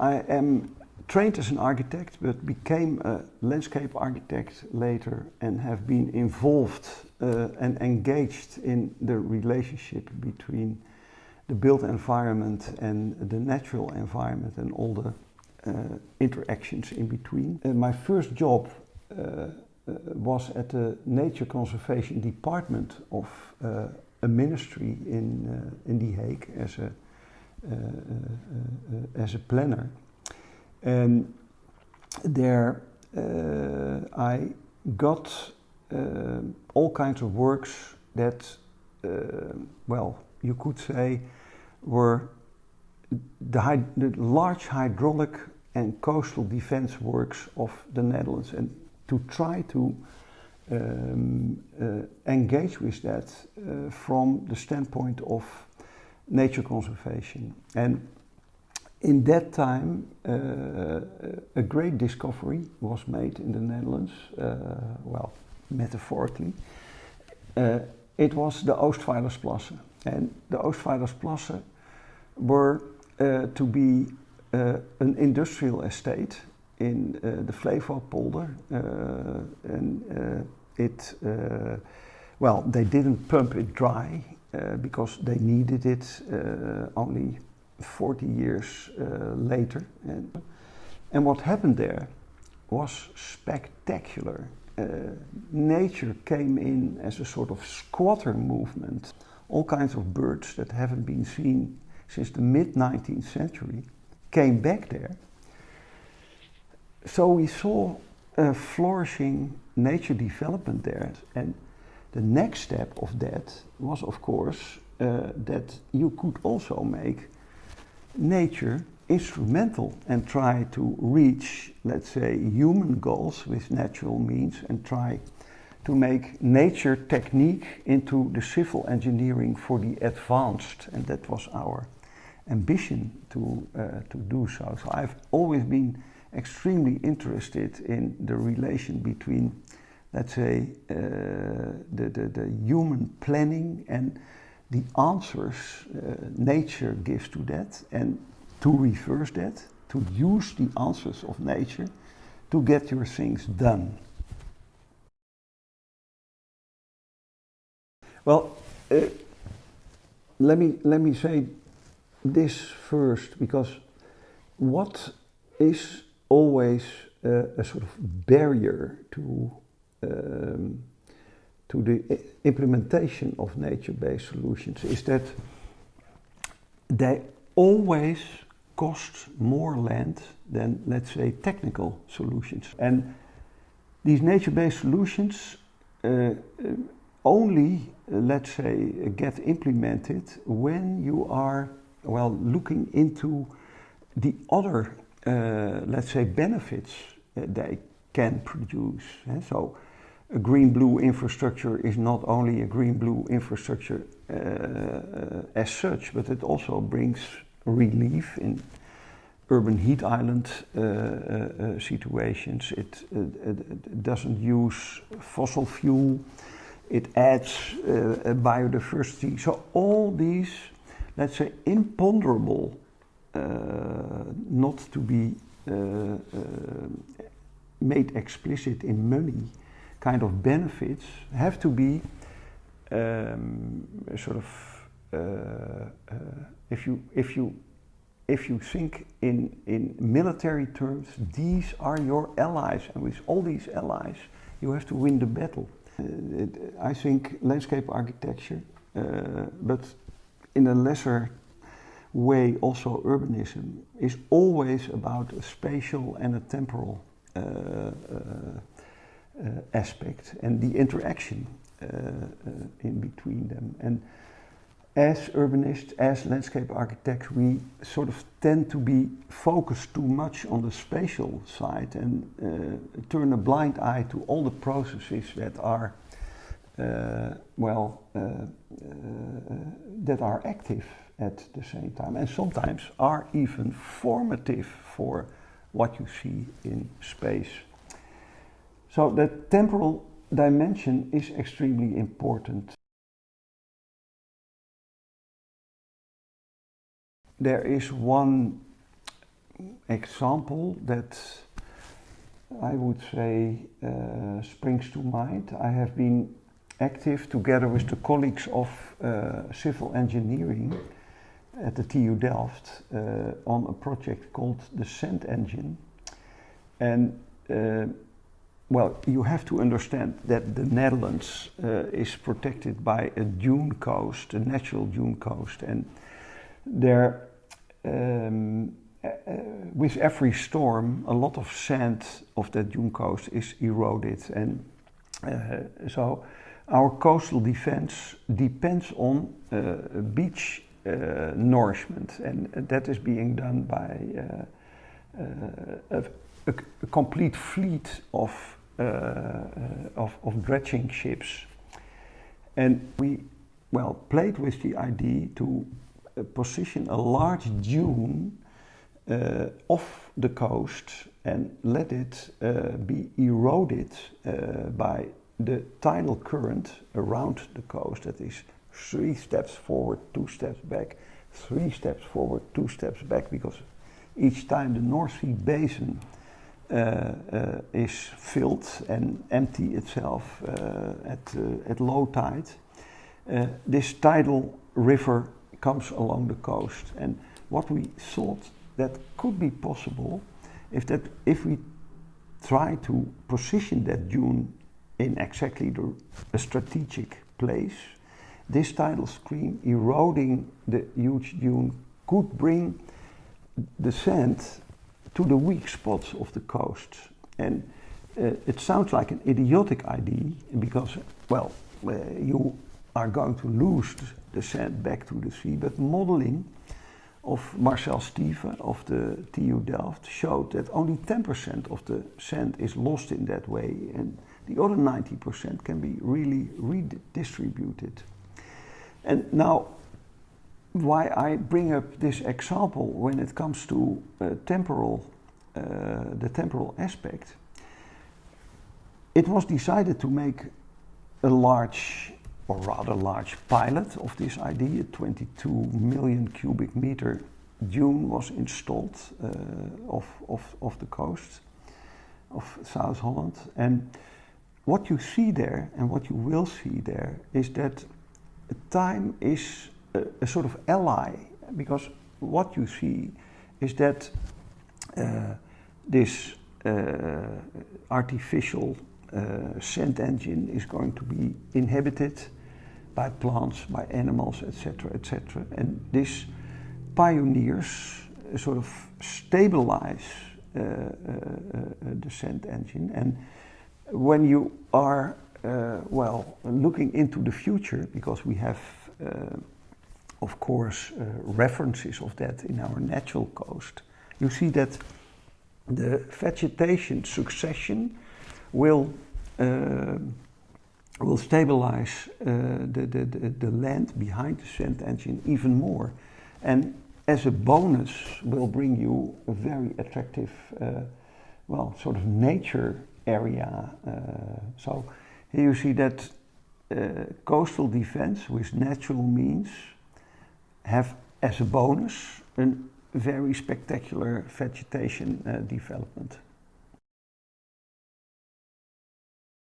I am trained as an architect, but became a landscape architect later and have been involved uh, and engaged in the relationship between the built environment and the natural environment and all the uh, interactions in between. Uh, my first job uh, uh, was at the Nature Conservation Department of a ministry in, in The Hague as a, Eh, eh, eh, as a planner. And there I got all kinds of works that, well, you could say were the, the, large hydraulic and coastal defense works of the Netherlands and to try to um, uh, engage with that uh, from the standpoint of nature conservation. And in that time, uh, a great discovery was made in the Netherlands, uh, well, metaphorically. Uh, it was the Oostvaardersplassen. And the Oostvaardersplassen were uh, to be uh, an industrial estate in uh, the Flevopolder. and it, well, they didn't pump it dry because they needed it only 40 years uh, later. And, and what happened there was spectacular. Uh, nature came in as a sort of squatter movement. All kinds of birds that haven't been seen since the mid 19th century came back there. So we saw a flourishing nature development there. And the next step of that was, of course, uh, that you could also make nature instrumental and try to reach, let's say, human goals with natural means and try to make nature technique into the civil engineering for the advanced. And that was our ambition to, uh, to do so. So I've always been extremely interested in the relation between, let's say, uh, the, the, the human planning and the answers uh, nature gives to that and to reverse that, to use the answers of nature to get your things done. Well, uh, let me let me say this first because what is always uh, a sort of barrier to um, to the implementation of nature-based solutions is that they always cost more land than, let's say, technical solutions. And these nature-based solutions uh, only, uh, let's say, get implemented when you are, well, looking into the other, uh, let's say, benefits they can produce. So a green-blue infrastructure is not only a green-blue infrastructure uh, as such, but it also brings relief in urban heat island uh, uh, situations. It, it, doesn't use fossil fuel. It adds biodiversity. So all these, let's say, imponderable, not to be made explicit in money kind of benefits have to be um, sort of uh, uh, if you if you if you think in in military terms, these are your allies, and with all these allies, you have to win the battle. Uh, it, I think landscape architecture, uh, but in a lesser way also urbanism is always about a spatial and a temporal uh, uh, aspect and the interaction uh, uh, in between them. And as urbanists, as landscape architects, we sort of tend to be focused too much on the spatial side and uh, turn a blind eye to all the processes that are, uh, well, uh, that are active at the same time and sometimes are even formative for what you see in space. So the temporal dimension is extremely important. There is one example that I would say uh, springs to mind. I have been active together with the colleagues of uh, civil engineering at the TU Delft uh, on a project called the Sand Engine. And uh, well, you have to understand that the Netherlands uh, is protected by a dune coast, a natural dune coast, and there, um, uh, with every storm, a lot of sand of that dune coast is eroded, and uh, so our coastal defense depends on uh, beach uh, nourishment, and that is being done by uh, a, a, complete fleet of uh, uh, of, of dredging ships. And we, well, played with the idea to uh, position a large dune off the coast and let it be eroded by the tidal current around the coast that is three steps forward, two steps back, three steps forward, two steps back, because each time the North Sea basin uh, uh, is filled and empty itself uh, at, at low tide. this tidal river comes along the coast. And what we thought that could be possible if that if we try to position that dune in exactly the, a strategic place, this tidal stream eroding the huge dune could bring the sand to the weak spots of the coast. And uh, it sounds like an idiotic idea because, well, uh, you are going to lose the sand back to the sea, but modeling of Marcel Stive of the TU Delft showed that only 10% of the sand is lost in that way, and the other 90% can be really redistributed. And now why I bring up this example when it comes to uh, temporal, uh, the temporal aspect. It was decided to make a large, or rather large, pilot of this idea. 22 million cubic meter dune was installed uh, off, off, off the coast of South Holland. And what you see there, and what you will see there, is that time is a, sort of ally because what you see is that uh, this uh, artificial uh, sand engine is going to be inhabited by plants, by animals, etc., etc. And this pioneers sort of stabilize uh, uh, uh, the sand engine. And when you are, well, looking into the future, because we have of course, uh, references of that in our natural coast, you see that the vegetation succession will uh, will stabilize uh, the, the, the, the, land behind the sand engine even more. And as a bonus, will bring you a very attractive, uh, well, sort of nature area. Uh, so here you see that uh, coastal defense with natural means have as a bonus a very spectacular vegetation uh, development.